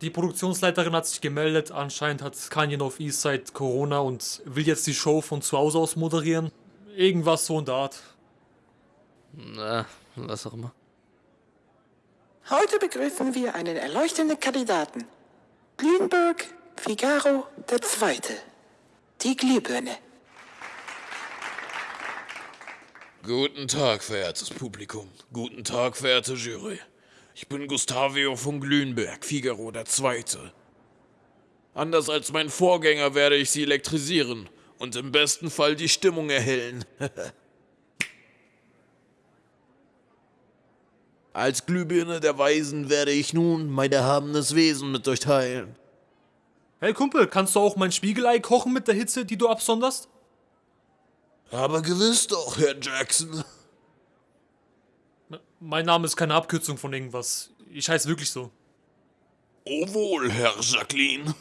Die Produktionsleiterin hat sich gemeldet. Anscheinend hat Kanye auf Eastside Corona und will jetzt die Show von zu Hause aus moderieren. Irgendwas so in der Art. Na, was auch immer. Heute begrüßen wir einen erleuchtenden Kandidaten. Grünberg Figaro der Zweite. Die Glühbirne. Guten Tag, verehrtes Publikum. Guten Tag, verehrte Jury. Ich bin Gustavio von Glühenberg, Figaro der Zweite. Anders als mein Vorgänger werde ich Sie elektrisieren und im besten Fall die Stimmung erhellen. als Glühbirne der Weisen werde ich nun mein erhabenes Wesen mit euch teilen. Hey Kumpel, kannst du auch mein Spiegelei kochen mit der Hitze, die du absonderst? Aber gewiss doch, Herr Jackson. Mein Name ist keine Abkürzung von irgendwas. Ich heiße wirklich so. Oh wohl, Herr Jacqueline.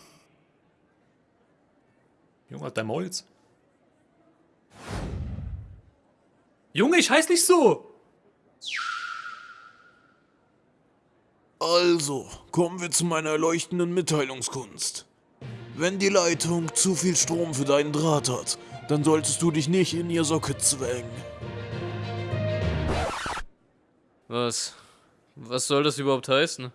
Junge, hat dein Maul jetzt? Junge, ich heiße nicht so! Also, kommen wir zu meiner erleuchtenden Mitteilungskunst. Wenn die Leitung zu viel Strom für deinen Draht hat, dann solltest du dich nicht in ihr Socket zwängen. Was? Was soll das überhaupt heißen?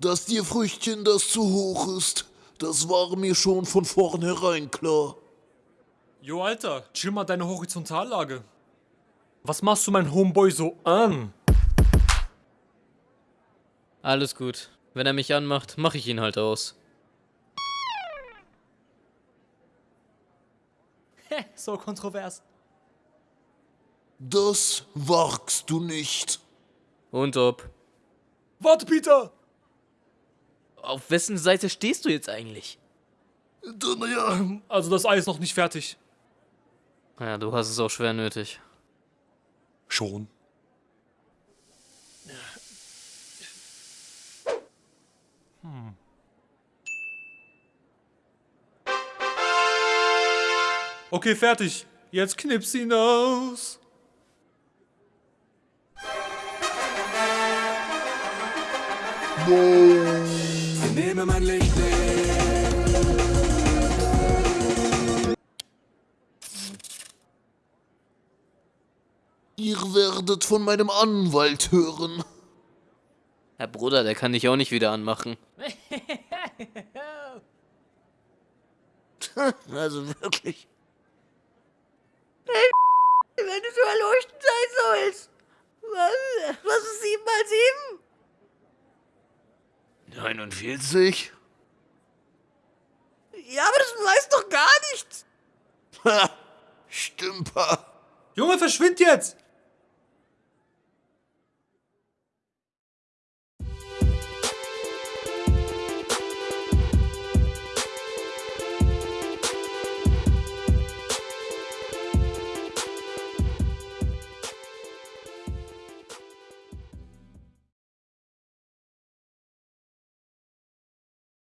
Dass dir Früchtchen das zu hoch ist, das war mir schon von vornherein klar. Jo, Alter, chill mal deine Horizontallage. Was machst du mein Homeboy so an? Alles gut. Wenn er mich anmacht, mach ich ihn halt aus. so kontrovers. Das wagst du nicht. Und ob. Warte, Peter! Auf wessen Seite stehst du jetzt eigentlich? Naja, Also das Ei ist noch nicht fertig. Ja, du hast es auch schwer nötig. Schon. Hm. Okay, fertig. Jetzt knips ihn aus. Nehme mein Licht ihr werdet von meinem Anwalt hören. Herr Bruder, der kann dich auch nicht wieder anmachen. Also wirklich. Wenn du so erleuchtend sein sollst. Was, was ist 7 mal 49?7? Ja, aber das weißt doch gar nichts. Ha, Stümper. Junge, verschwind jetzt!